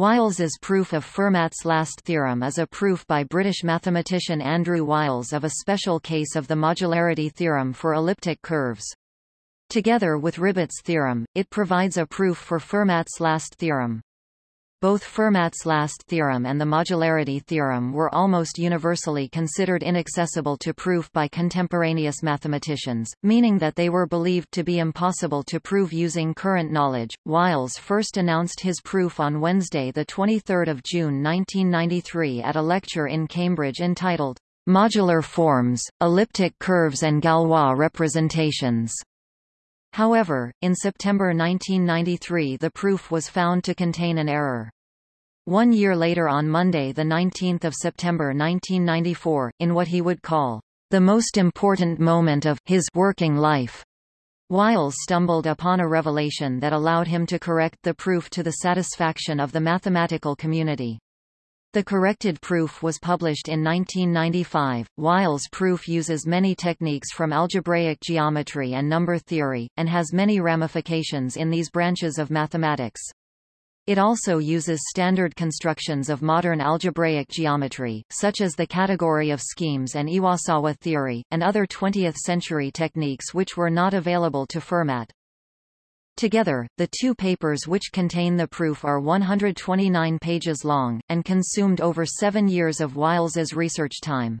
Wiles's proof of Fermat's last theorem is a proof by British mathematician Andrew Wiles of a special case of the modularity theorem for elliptic curves. Together with Ribet's theorem, it provides a proof for Fermat's last theorem. Both Fermat's last theorem and the modularity theorem were almost universally considered inaccessible to proof by contemporaneous mathematicians, meaning that they were believed to be impossible to prove using current knowledge. Wiles first announced his proof on Wednesday, 23 June 1993 at a lecture in Cambridge entitled, Modular Forms, Elliptic Curves and Galois Representations. However, in September 1993 the proof was found to contain an error. One year later on Monday 19 September 1994, in what he would call, "...the most important moment of his working life," Wiles stumbled upon a revelation that allowed him to correct the proof to the satisfaction of the mathematical community. The corrected proof was published in 1995. Wiles' proof uses many techniques from algebraic geometry and number theory, and has many ramifications in these branches of mathematics. It also uses standard constructions of modern algebraic geometry, such as the category of schemes and Iwasawa theory, and other 20th-century techniques which were not available to Fermat. Together, the two papers which contain the proof are 129 pages long, and consumed over seven years of Wiles's research time.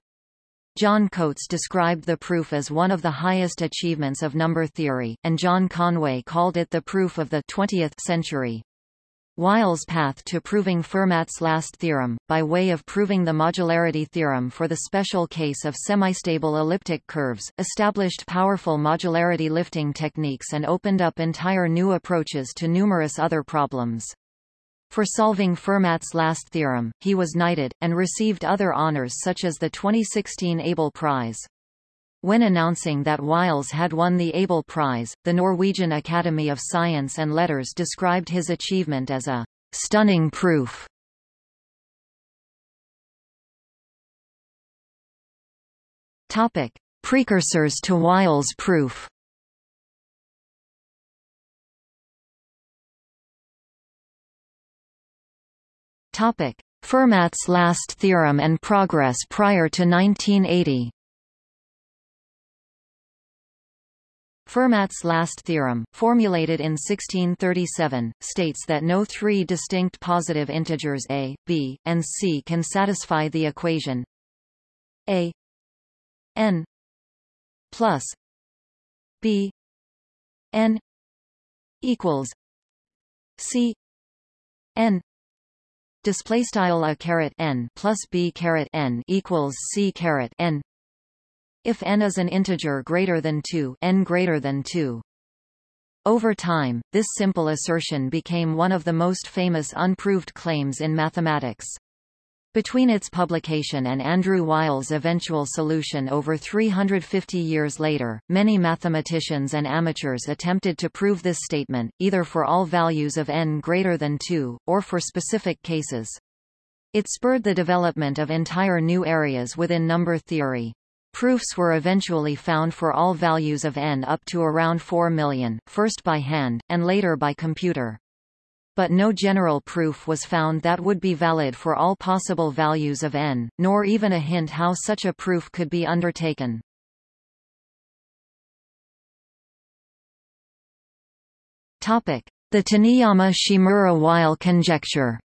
John Coates described the proof as one of the highest achievements of number theory, and John Conway called it the proof of the 20th century. Wiles' path to proving Fermat's last theorem, by way of proving the modularity theorem for the special case of semistable elliptic curves, established powerful modularity lifting techniques and opened up entire new approaches to numerous other problems. For solving Fermat's last theorem, he was knighted, and received other honors such as the 2016 Abel Prize. When announcing that Wiles had won the Abel Prize, the Norwegian Academy of Science and Letters described his achievement as a stunning proof. Topic: Precursors to Wiles' proof. Topic: Fermat's last theorem and progress prior to 1980. Fermat's last theorem, formulated in 1637, states that no three distinct positive integers a, b, and c can satisfy the equation a n plus b n equals c n display style a caret n plus b caret n equals c caret n if n is an integer greater than 2 n greater than 2. Over time, this simple assertion became one of the most famous unproved claims in mathematics. Between its publication and Andrew Wiles' eventual solution over 350 years later, many mathematicians and amateurs attempted to prove this statement, either for all values of n greater than 2, or for specific cases. It spurred the development of entire new areas within number theory. Proofs were eventually found for all values of n up to around 4 million, first by hand, and later by computer. But no general proof was found that would be valid for all possible values of n, nor even a hint how such a proof could be undertaken. The Taniyama-Shimura-Weil conjecture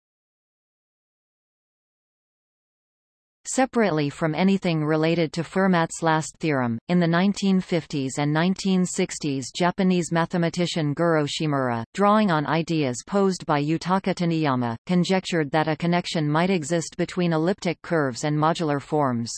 Separately from anything related to Fermat's last theorem, in the 1950s and 1960s Japanese mathematician Goro Shimura, drawing on ideas posed by Yutaka Taniyama, conjectured that a connection might exist between elliptic curves and modular forms.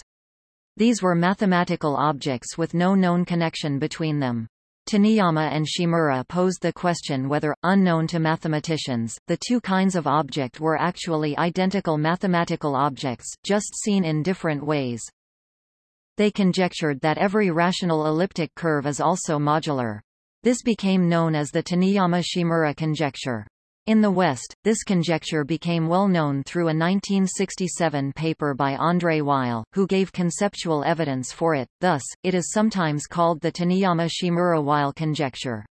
These were mathematical objects with no known connection between them. Taniyama and Shimura posed the question whether, unknown to mathematicians, the two kinds of object were actually identical mathematical objects, just seen in different ways. They conjectured that every rational elliptic curve is also modular. This became known as the Taniyama-Shimura conjecture. In the West, this conjecture became well known through a 1967 paper by André Weil, who gave conceptual evidence for it, thus, it is sometimes called the Taniyama-Shimura-Weil conjecture.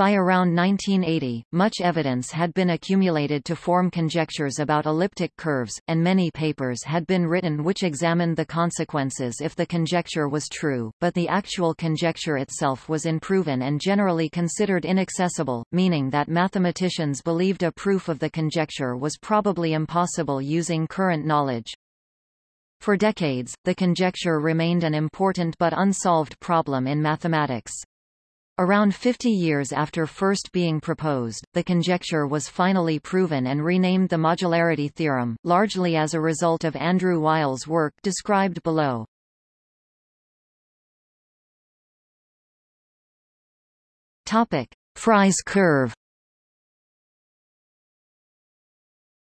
By around 1980, much evidence had been accumulated to form conjectures about elliptic curves, and many papers had been written which examined the consequences if the conjecture was true, but the actual conjecture itself was unproven and generally considered inaccessible, meaning that mathematicians believed a proof of the conjecture was probably impossible using current knowledge. For decades, the conjecture remained an important but unsolved problem in mathematics. Around 50 years after first being proposed, the conjecture was finally proven and renamed the modularity theorem, largely as a result of Andrew Wiles' work described below. Frey's curve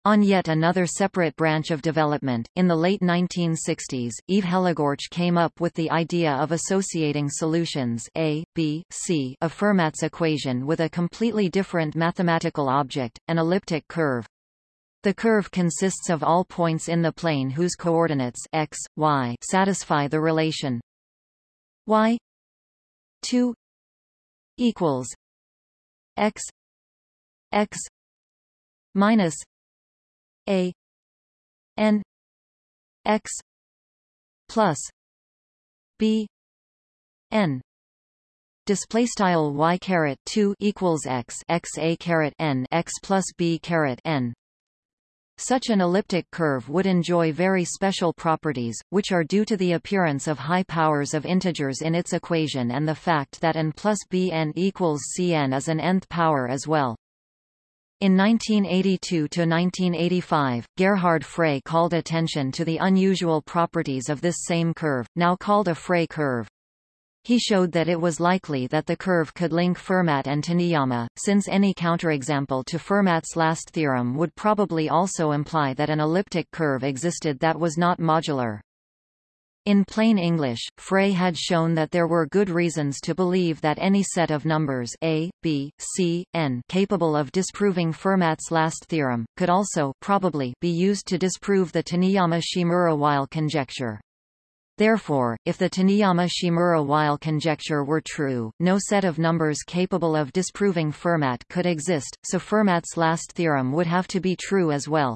On yet another separate branch of development, in the late 1960s, Yves Hellegouarch came up with the idea of associating solutions A, B, C of Fermat's equation with a completely different mathematical object, an elliptic curve. The curve consists of all points in the plane whose coordinates x, y satisfy the relation y 2 equals x x minus a. N. X. Plus. B. N. Display style y caret 2 equals x x a caret n x plus b caret n. Such an elliptic curve would enjoy very special properties, which are due to the appearance of high powers of integers in its equation and the fact that n plus bn equals cn is an nth power as well. In 1982–1985, Gerhard Frey called attention to the unusual properties of this same curve, now called a Frey curve. He showed that it was likely that the curve could link Fermat and Taniyama, since any counterexample to Fermat's last theorem would probably also imply that an elliptic curve existed that was not modular. In plain English, Frey had shown that there were good reasons to believe that any set of numbers a, b, c, n capable of disproving Fermat's last theorem, could also probably be used to disprove the Taniyama-Shimura-Weil conjecture. Therefore, if the Taniyama-Shimura-Weil conjecture were true, no set of numbers capable of disproving Fermat could exist, so Fermat's last theorem would have to be true as well.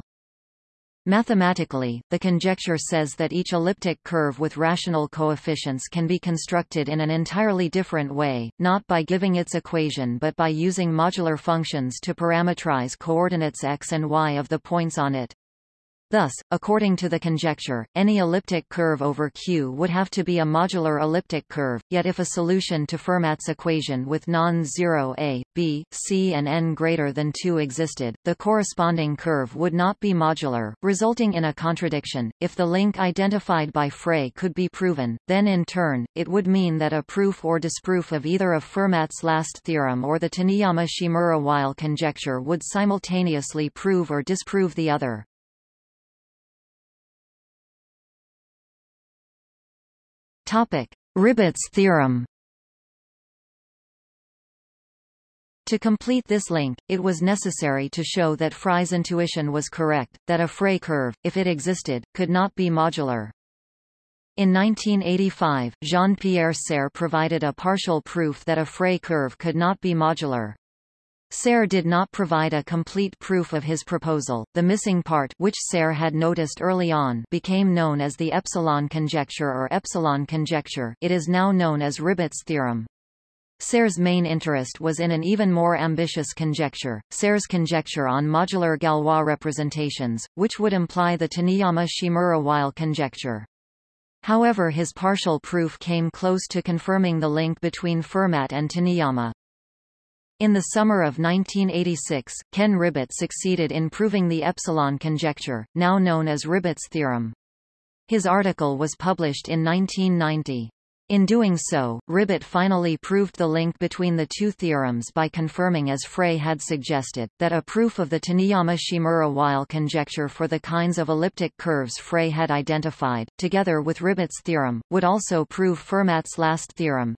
Mathematically, the conjecture says that each elliptic curve with rational coefficients can be constructed in an entirely different way, not by giving its equation but by using modular functions to parameterize coordinates x and y of the points on it. Thus, according to the conjecture, any elliptic curve over Q would have to be a modular elliptic curve, yet if a solution to Fermat's equation with non-zero a, b, c and n greater than 2 existed, the corresponding curve would not be modular, resulting in a contradiction. If the link identified by Frey could be proven, then in turn, it would mean that a proof or disproof of either of Fermat's last theorem or the Taniyama-Shimura-Weil conjecture would simultaneously prove or disprove the other. Topic: Ribet's theorem. To complete this link, it was necessary to show that Frey's intuition was correct, that a Frey curve, if it existed, could not be modular. In 1985, Jean-Pierre Serre provided a partial proof that a Frey curve could not be modular. Serre did not provide a complete proof of his proposal. The missing part which Serre had noticed early on became known as the epsilon conjecture or epsilon conjecture it is now known as Ribet's theorem. Serre's main interest was in an even more ambitious conjecture, Serre's conjecture on modular Galois representations, which would imply the Taniyama-Shimura-Weil conjecture. However his partial proof came close to confirming the link between Fermat and Taniyama. In the summer of 1986, Ken Ribet succeeded in proving the epsilon conjecture, now known as Ribet's theorem. His article was published in 1990. In doing so, Ribet finally proved the link between the two theorems by confirming as Frey had suggested, that a proof of the Taniyama-Shimura-Weil conjecture for the kinds of elliptic curves Frey had identified, together with Ribet's theorem, would also prove Fermat's last theorem,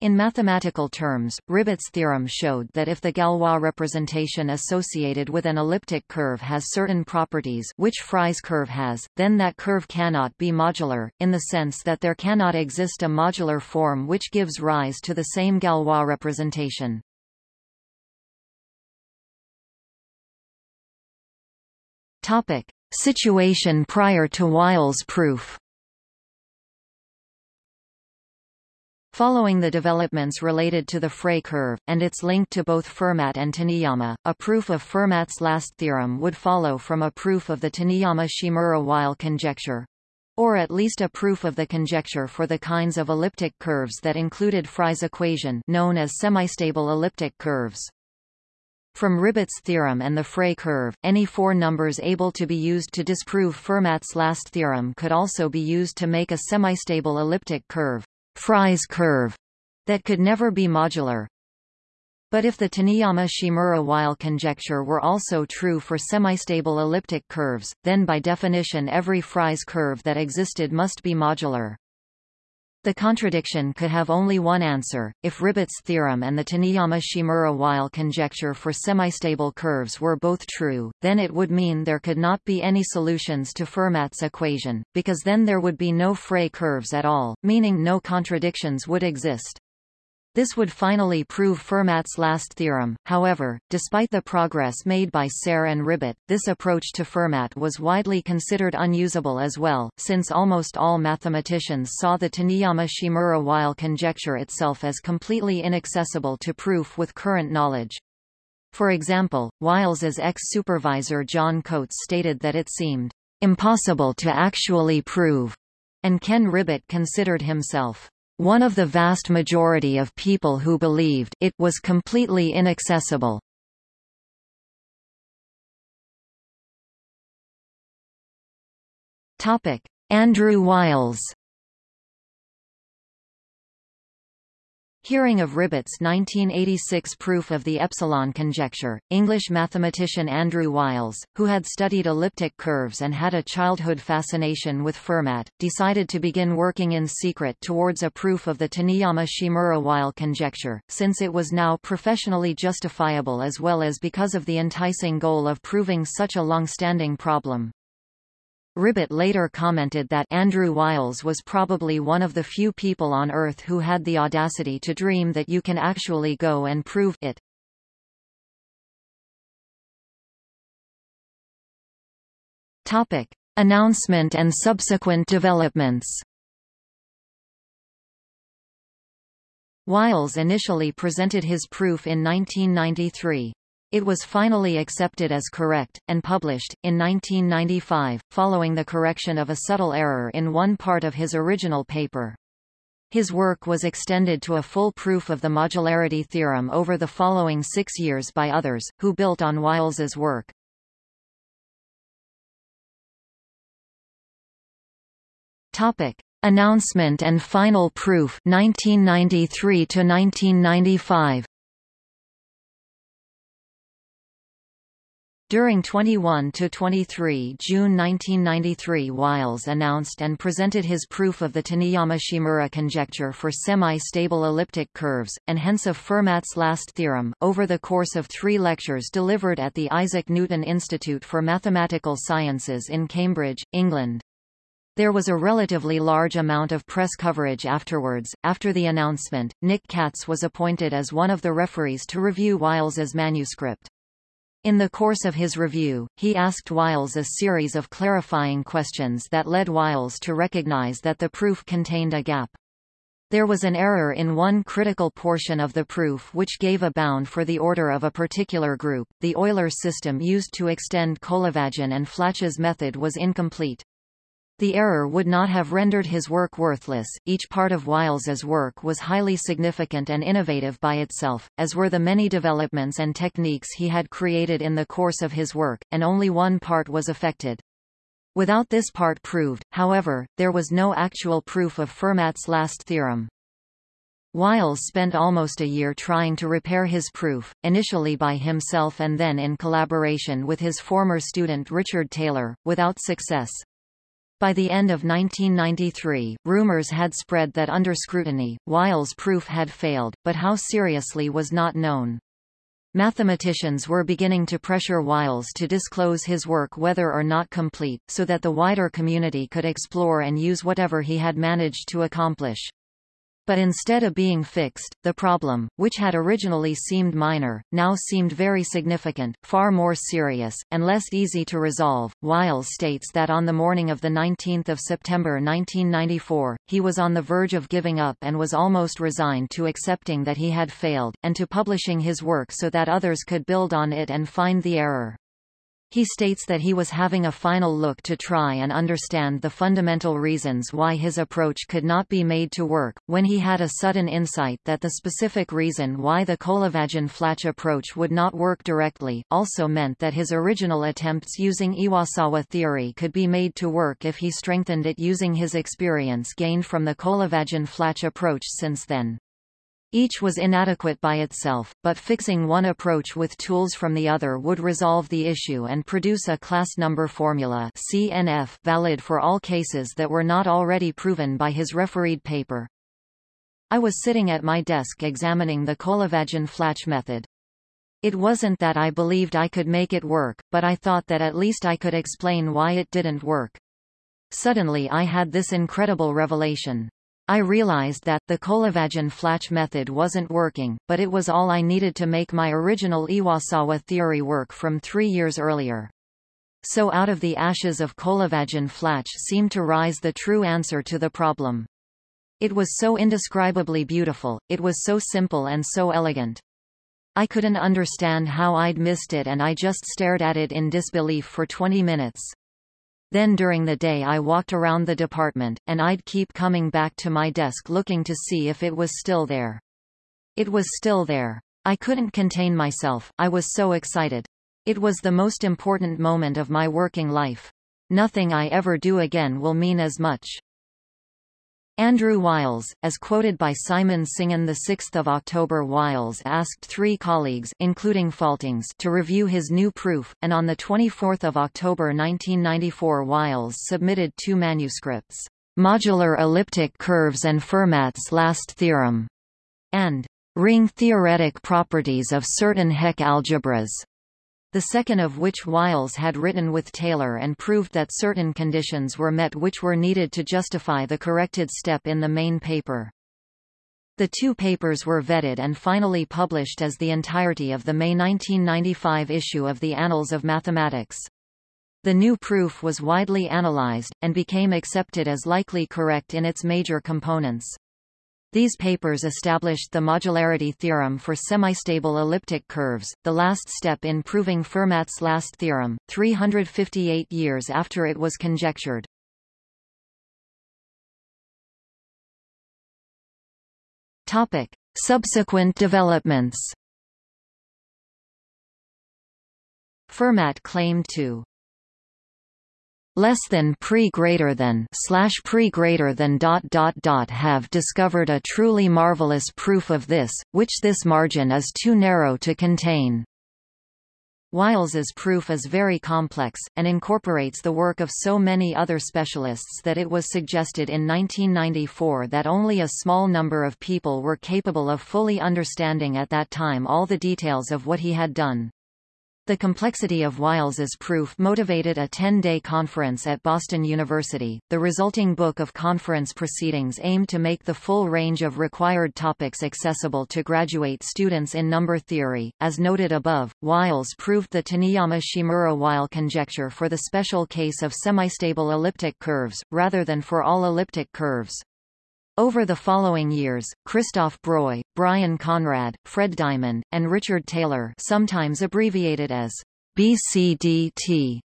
in mathematical terms, Ribet's theorem showed that if the Galois representation associated with an elliptic curve has certain properties which Frey's curve has, then that curve cannot be modular, in the sense that there cannot exist a modular form which gives rise to the same Galois representation. Topic. Situation prior to Wiles' proof Following the developments related to the Frey curve, and its link to both Fermat and Taniyama, a proof of Fermat's last theorem would follow from a proof of the Taniyama-Shimura-Weil conjecture, or at least a proof of the conjecture for the kinds of elliptic curves that included Frey's equation known as semistable elliptic curves. From Ribet's theorem and the Frey curve, any four numbers able to be used to disprove Fermat's last theorem could also be used to make a semistable elliptic curve. Frey's curve that could never be modular. But if the Taniyama-Shimura-Weil conjecture were also true for semistable elliptic curves, then by definition every Frey's curve that existed must be modular. The contradiction could have only one answer. If Ribet's theorem and the Taniyama-Shimura-Weil conjecture for semistable curves were both true, then it would mean there could not be any solutions to Fermat's equation, because then there would be no Frey curves at all, meaning no contradictions would exist. This would finally prove Fermat's last theorem, however, despite the progress made by Serre and Ribet, this approach to Fermat was widely considered unusable as well, since almost all mathematicians saw the Taniyama-Shimura-Weil conjecture itself as completely inaccessible to proof with current knowledge. For example, Wiles's ex-supervisor John Coates stated that it seemed impossible to actually prove, and Ken Ribet considered himself one of the vast majority of people who believed it was completely inaccessible. Topic: Andrew Wiles Hearing of Ribet's 1986 proof of the epsilon conjecture, English mathematician Andrew Wiles, who had studied elliptic curves and had a childhood fascination with Fermat, decided to begin working in secret towards a proof of the Taniyama-Shimura-Weil conjecture, since it was now professionally justifiable as well as because of the enticing goal of proving such a long-standing problem. Ribet later commented that Andrew Wiles was probably one of the few people on Earth who had the audacity to dream that you can actually go and prove it. Topic. Announcement and subsequent developments Wiles initially presented his proof in 1993. It was finally accepted as correct, and published, in 1995, following the correction of a subtle error in one part of his original paper. His work was extended to a full proof of the modularity theorem over the following six years by others, who built on Wiles's work. Topic. Announcement and final proof 1993 to 1995 During 21–23 June 1993 Wiles announced and presented his proof of the Taniyama-Shimura conjecture for semi-stable elliptic curves, and hence of Fermat's last theorem, over the course of three lectures delivered at the Isaac Newton Institute for Mathematical Sciences in Cambridge, England. There was a relatively large amount of press coverage afterwards. After the announcement, Nick Katz was appointed as one of the referees to review Wiles's manuscript. In the course of his review, he asked Wiles a series of clarifying questions that led Wiles to recognize that the proof contained a gap. There was an error in one critical portion of the proof which gave a bound for the order of a particular group. The Euler system used to extend Kolyvagin and Flach's method was incomplete. The error would not have rendered his work worthless. Each part of Wiles's work was highly significant and innovative by itself, as were the many developments and techniques he had created in the course of his work, and only one part was affected. Without this part proved, however, there was no actual proof of Fermat's last theorem. Wiles spent almost a year trying to repair his proof, initially by himself and then in collaboration with his former student Richard Taylor, without success. By the end of 1993, rumors had spread that under scrutiny, Wiles' proof had failed, but how seriously was not known. Mathematicians were beginning to pressure Wiles to disclose his work whether or not complete, so that the wider community could explore and use whatever he had managed to accomplish. But instead of being fixed, the problem, which had originally seemed minor, now seemed very significant, far more serious, and less easy to resolve. Wiles states that on the morning of 19 September 1994, he was on the verge of giving up and was almost resigned to accepting that he had failed, and to publishing his work so that others could build on it and find the error. He states that he was having a final look to try and understand the fundamental reasons why his approach could not be made to work, when he had a sudden insight that the specific reason why the Kolyvagin-Flach approach would not work directly, also meant that his original attempts using Iwasawa theory could be made to work if he strengthened it using his experience gained from the Kolyvagin-Flach approach since then. Each was inadequate by itself, but fixing one approach with tools from the other would resolve the issue and produce a class number formula CNF valid for all cases that were not already proven by his refereed paper. I was sitting at my desk examining the Kolyvagin-Flach method. It wasn't that I believed I could make it work, but I thought that at least I could explain why it didn't work. Suddenly I had this incredible revelation. I realized that, the Kolyvagin-Flach method wasn't working, but it was all I needed to make my original Iwasawa theory work from three years earlier. So out of the ashes of Kolyvagin-Flach seemed to rise the true answer to the problem. It was so indescribably beautiful, it was so simple and so elegant. I couldn't understand how I'd missed it and I just stared at it in disbelief for 20 minutes. Then during the day I walked around the department, and I'd keep coming back to my desk looking to see if it was still there. It was still there. I couldn't contain myself, I was so excited. It was the most important moment of my working life. Nothing I ever do again will mean as much. Andrew Wiles, as quoted by Simon Singham 6 October. Wiles asked three colleagues including Faltings to review his new proof, and on 24 October 1994 Wiles submitted two manuscripts, "'Modular Elliptic Curves and Fermat's Last Theorem' and "'Ring Theoretic Properties of Certain Hecke Algebras' the second of which Wiles had written with Taylor and proved that certain conditions were met which were needed to justify the corrected step in the main paper. The two papers were vetted and finally published as the entirety of the May 1995 issue of the Annals of Mathematics. The new proof was widely analyzed, and became accepted as likely correct in its major components. These papers established the modularity theorem for semistable elliptic curves, the last step in proving Fermat's last theorem, 358 years after it was conjectured. Topic: Subsequent developments. Fermat claimed to less than pre greater than slash pre greater than dot dot dot have discovered a truly marvelous proof of this, which this margin is too narrow to contain. Wiles's proof is very complex, and incorporates the work of so many other specialists that it was suggested in 1994 that only a small number of people were capable of fully understanding at that time all the details of what he had done. The complexity of Wiles's proof motivated a 10-day conference at Boston University. The resulting book of conference proceedings aimed to make the full range of required topics accessible to graduate students in number theory. As noted above, Wiles proved the Taniyama-Shimura-Weil conjecture for the special case of semistable elliptic curves, rather than for all elliptic curves. Over the following years, Christophe Breuil, Brian Conrad, Fred Diamond, and Richard Taylor sometimes abbreviated as BCDT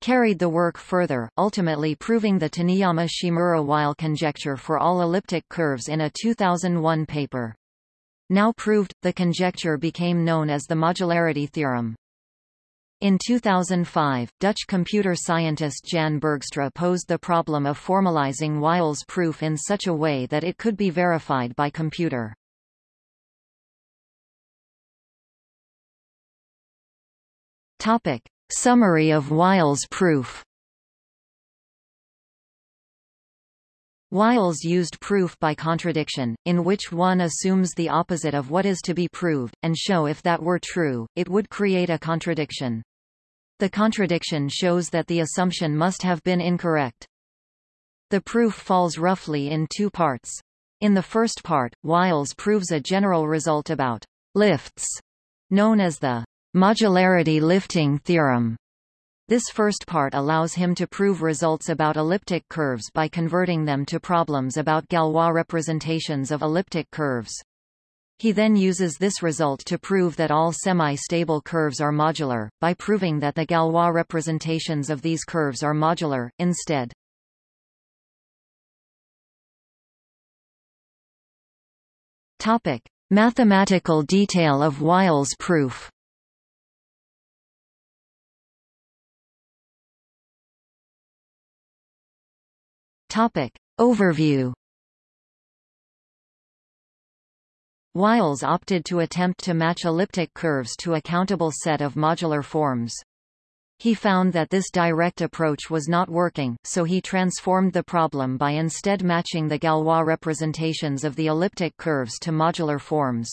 carried the work further, ultimately proving the Taniyama-Shimura-Weil conjecture for all elliptic curves in a 2001 paper. Now proved, the conjecture became known as the modularity theorem. In 2005, Dutch computer scientist Jan Bergstra posed the problem of formalizing Wiles' proof in such a way that it could be verified by computer. Topic. Summary of Wiles' proof Wiles used proof by contradiction, in which one assumes the opposite of what is to be proved, and show if that were true, it would create a contradiction. The contradiction shows that the assumption must have been incorrect. The proof falls roughly in two parts. In the first part, Wiles proves a general result about lifts, known as the modularity lifting theorem. This first part allows him to prove results about elliptic curves by converting them to problems about Galois representations of elliptic curves. He then uses this result to prove that all semi-stable curves are modular, by proving that the Galois representations of these curves are modular, instead. Topic: Mathematical detail of Wiles' proof. Topic: Overview. Wiles opted to attempt to match elliptic curves to a countable set of modular forms. He found that this direct approach was not working, so he transformed the problem by instead matching the Galois representations of the elliptic curves to modular forms.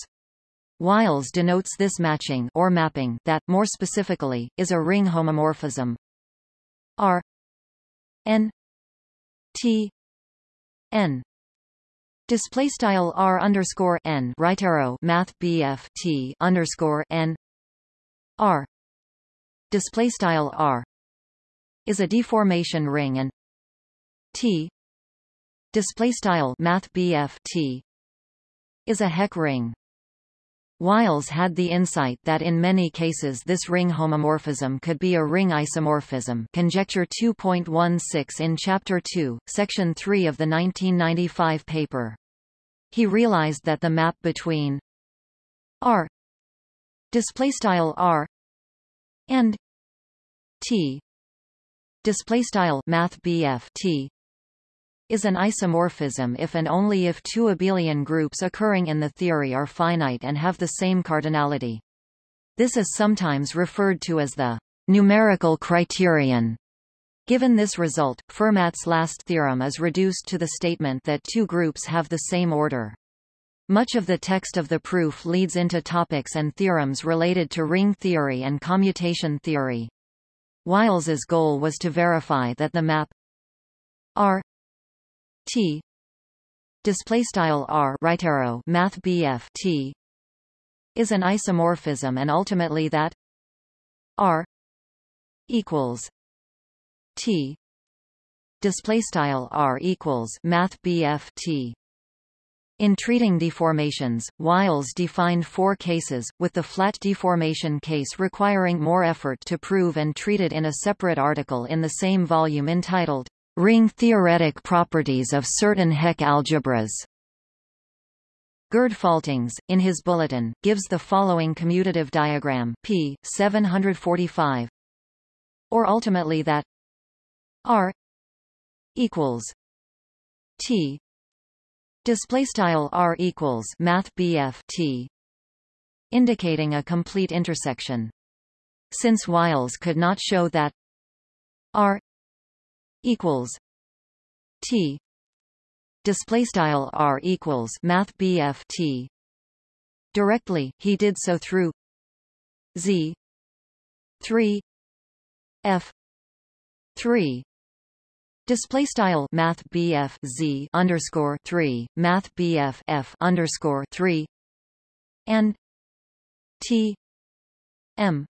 Wiles denotes this matching or mapping that, more specifically, is a ring homomorphism R n T n display style R underscore n right arrow Math BF T underscore n. R. Display style r is a deformation ring and t. Display style math t is a Hecke ring Wiles had the insight that in many cases this ring homomorphism could be a ring isomorphism conjecture 2.16 in Chapter 2, Section 3 of the 1995 paper. He realized that the map between R displaystyle R and T display style math T is an isomorphism if and only if two abelian groups occurring in the theory are finite and have the same cardinality. This is sometimes referred to as the numerical criterion. Given this result, Fermat's last theorem is reduced to the statement that two groups have the same order. Much of the text of the proof leads into topics and theorems related to ring theory and commutation theory. Wiles's goal was to verify that the map R T. Display style R right arrow math BF T. is an isomorphism and ultimately that R equals T. Display style R equals math BF T. In treating deformations, Wiles defined four cases, with the flat deformation case requiring more effort to prove and treated in a separate article in the same volume entitled, Ring Theoretic Properties of Certain Hecke Algebras. Gerd Faltings, in his bulletin, gives the following commutative diagram p. 745 or ultimately that r equals t display style r equals math T indicating a complete intersection since Wiles could not show that r equals T. Display style r equals math BF T. Directly he did so through z 3 f 3 Display style Math BF Z underscore three Math BF F underscore three and T M.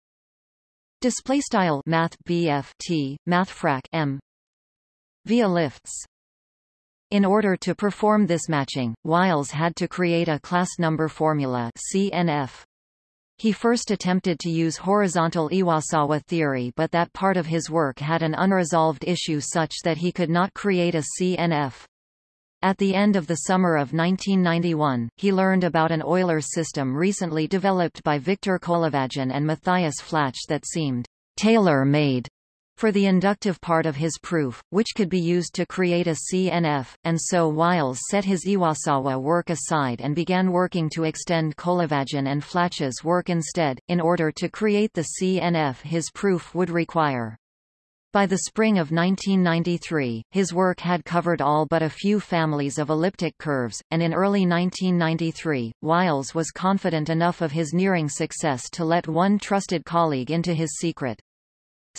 Display style Math BF T Math frac M via lifts. In order to perform this matching, Wiles had to create a class number formula CNF he first attempted to use horizontal Iwasawa theory but that part of his work had an unresolved issue such that he could not create a CNF. At the end of the summer of 1991, he learned about an Euler system recently developed by Victor Kolyvagin and Matthias Flach that seemed tailor-made for the inductive part of his proof, which could be used to create a CNF, and so Wiles set his Iwasawa work aside and began working to extend Kolyvagin and Flach's work instead, in order to create the CNF his proof would require. By the spring of 1993, his work had covered all but a few families of elliptic curves, and in early 1993, Wiles was confident enough of his nearing success to let one trusted colleague into his secret.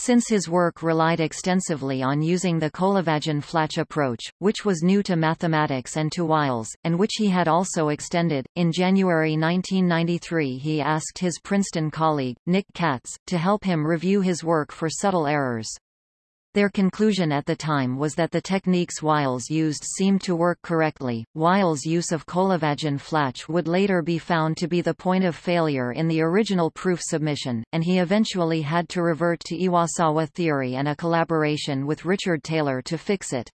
Since his work relied extensively on using the Kolyvagin-Flach approach, which was new to mathematics and to Wiles, and which he had also extended, in January 1993 he asked his Princeton colleague, Nick Katz, to help him review his work for subtle errors. Their conclusion at the time was that the techniques Wiles used seemed to work correctly. Wiles' use of Kolyvagin-Flach would later be found to be the point of failure in the original proof submission, and he eventually had to revert to Iwasawa theory and a collaboration with Richard Taylor to fix it.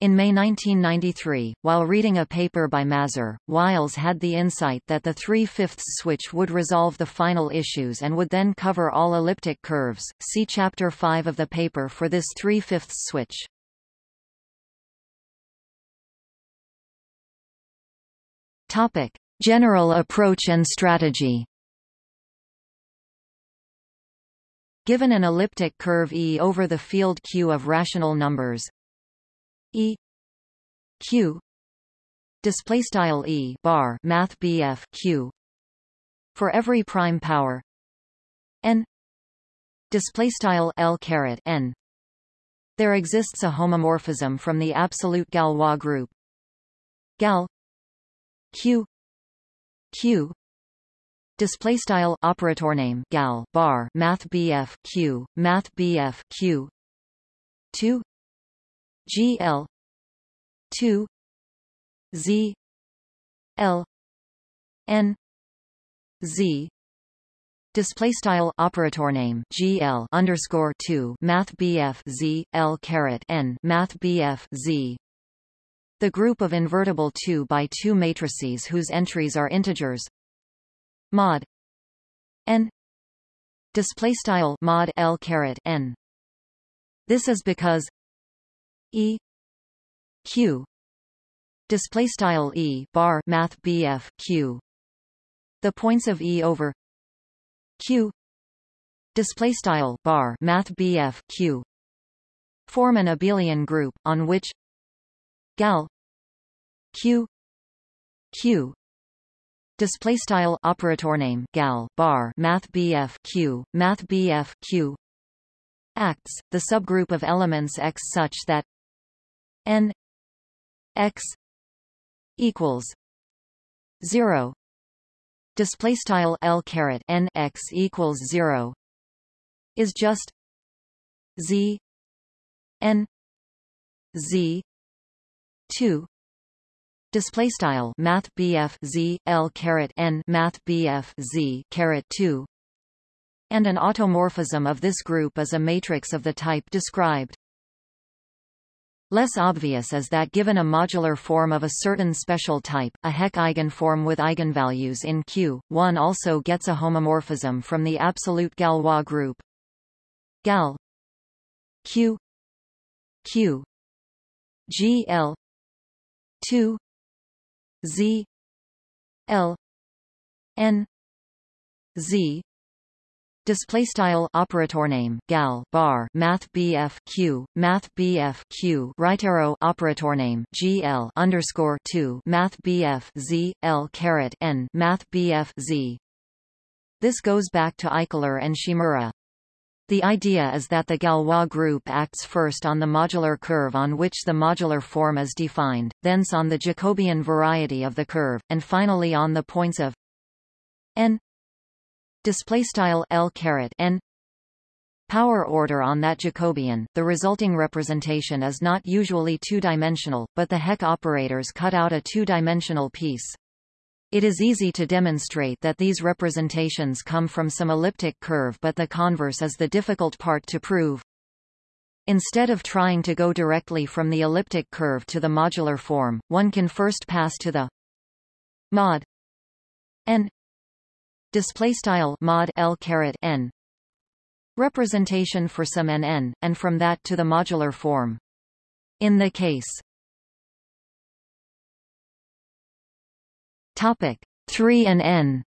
In May 1993, while reading a paper by Mazur, Wiles had the insight that the 3 5 switch would resolve the final issues and would then cover all elliptic curves. See Chapter 5 of the paper for this 3 5 switch. Topic: General approach and strategy. Given an elliptic curve E over the field Q of rational numbers, E Q display style E bar math BF Q for every prime power. N display style L caret n. There exists a homomorphism from the absolute Galois group. Gal Q Q display style operator name gal bar math BF Q math BF Q 2 GL 2 Z L N Z. Display style operator name GL underscore 2 math BF Z L caret N math BF Z. The group of invertible 2 by 2 matrices whose entries are integers. Mod n. Display style mod L caret N. This is because E. Q. Display style E bar math BF Q. The points of E over Q. Display style bar math BF Q. Form an abelian group on which gal Q. Q. Display style operator name gal bar math BF Q. Math BF Q. Acts the subgroup of elements X such that n x equals 0 display style l caret n x equals 0 is just z n z 2 display style math BF Z L caret n math BF Z caret 2 and an automorphism of this group is a matrix of the type described Less obvious is that given a modular form of a certain special type, a Hecke eigenform with eigenvalues in Q, one also gets a homomorphism from the absolute Galois group. Gal Q Q G L 2 Z L N Z display style operator name gal bar math bf q math bf q right arrow operator name gl underscore 2 math bf z l caret n math bf z this goes back to Eichler and Shimura. The idea is that the Galois group acts first on the modular curve on which the modular form is defined, thence on the Jacobian variety of the curve, and finally on the points of n display style L caret n power order on that Jacobian. The resulting representation is not usually two-dimensional, but the Hecke operators cut out a two-dimensional piece. It is easy to demonstrate that these representations come from some elliptic curve but the converse is the difficult part to prove. Instead of trying to go directly from the elliptic curve to the modular form, one can first pass to the mod n display style mod L caret n representation for some n n, and from that to the modular form. In the case topic 3 and n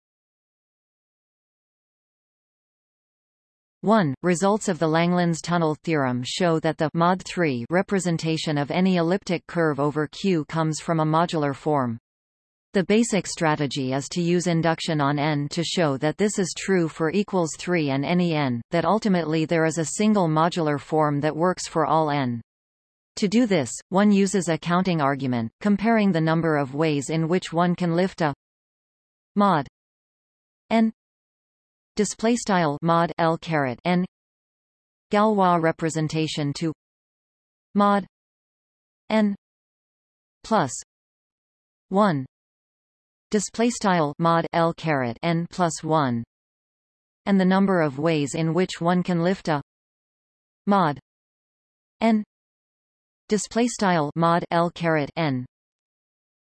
1. Results of the Langlands Tunnell theorem show that the mod 3 representation of any elliptic curve over Q comes from a modular form. The basic strategy is to use induction on n to show that this is true for equals 3 and any n, that ultimately there is a single modular form that works for all n. To do this, one uses a counting argument, comparing the number of ways in which one can lift a mod n display style mod l caret n Galois representation to mod n plus 1 display style mod l caret n plus 1 and the number of ways in which one can lift a mod n. Display style mod l caret n.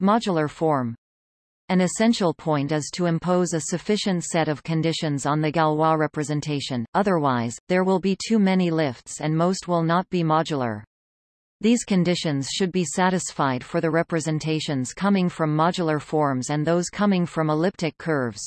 Modular form. An essential point is to impose a sufficient set of conditions on the Galois representation, otherwise, there will be too many lifts and most will not be modular. These conditions should be satisfied for the representations coming from modular forms and those coming from elliptic curves.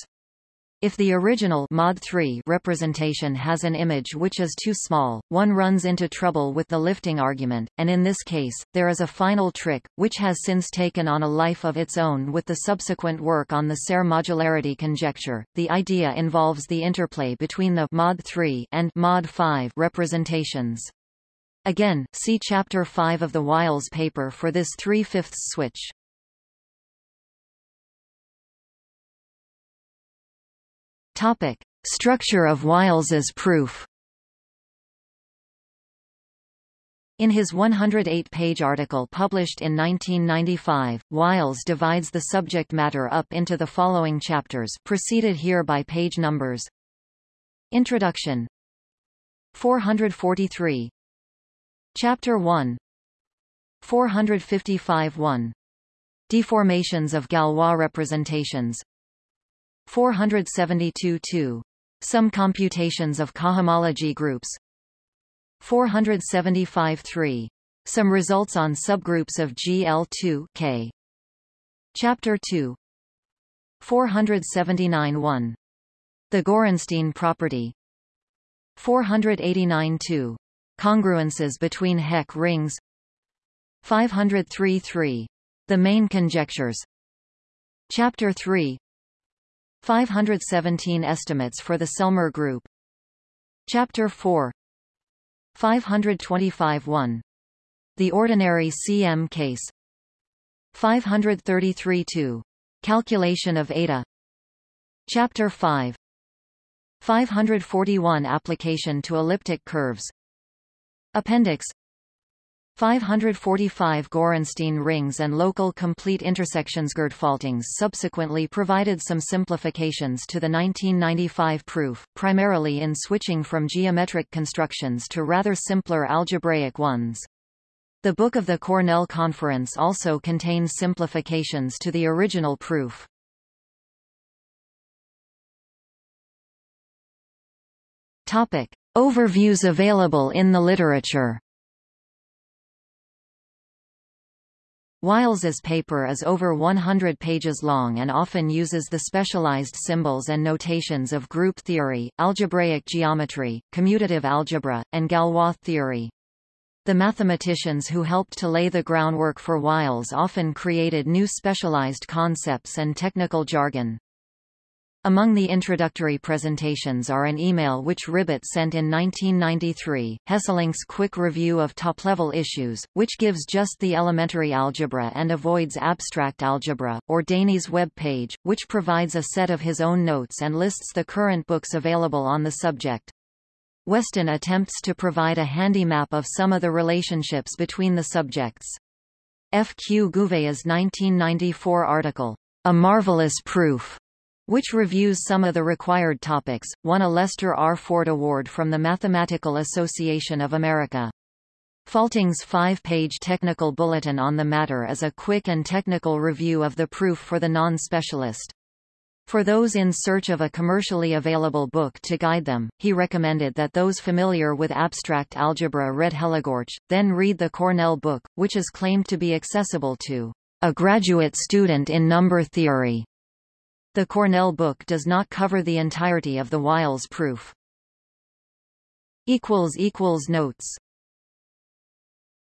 If the original mod 3 representation has an image which is too small, one runs into trouble with the lifting argument, and in this case, there is a final trick, which has since taken on a life of its own with the subsequent work on the Serre modularity conjecture. The idea involves the interplay between the mod 3 and mod 5 representations. Again, see Chapter 5 of the Wiles paper for this 3 fifths switch. Topic: Structure of Wiles's proof. In his 108-page article published in 1995, Wiles divides the subject matter up into the following chapters preceded here by page numbers. Introduction 443 Chapter 1 455 1 Deformations of Galois representations 472-2. Some computations of cohomology groups 475-3. Some results on subgroups of GL2 K. Chapter 2 479-1. The Gorenstein property 489-2. Congruences between Hecke rings 503-3. The main conjectures Chapter 3 517 estimates for the Selmer group. Chapter 4 525 1. The ordinary CM case 533 2. Calculation of eta Chapter 5 541 Application to elliptic curves Appendix 545 Gorenstein rings and local complete intersections Gerd Faltings subsequently provided some simplifications to the 1995 proof, primarily in switching from geometric constructions to rather simpler algebraic ones. The Book of the Cornell Conference also contains simplifications to the original proof. Topic. Overviews available in the literature Wiles's paper is over 100 pages long and often uses the specialized symbols and notations of group theory, algebraic geometry, commutative algebra, and Galois theory. The mathematicians who helped to lay the groundwork for Wiles often created new specialized concepts and technical jargon. Among the introductory presentations are an email which Ribet sent in 1993, Hesselink's quick review of top-level issues, which gives just the elementary algebra and avoids abstract algebra, or Daney's web page, which provides a set of his own notes and lists the current books available on the subject. Weston attempts to provide a handy map of some of the relationships between the subjects. F. Q. Gouvea's 1994 article, A Marvelous Proof, which reviews some of the required topics, won a Lester R. Ford Award from the Mathematical Association of America. Faltings' five-page technical bulletin on the matter is a quick and technical review of the proof for the non-specialist. For those in search of a commercially available book to guide them, he recommended that those familiar with abstract algebra read Hellegouarch, then read the Cornell book, which is claimed to be accessible to a graduate student in number theory. The Cornell book does not cover the entirety of the Wiles proof. Notes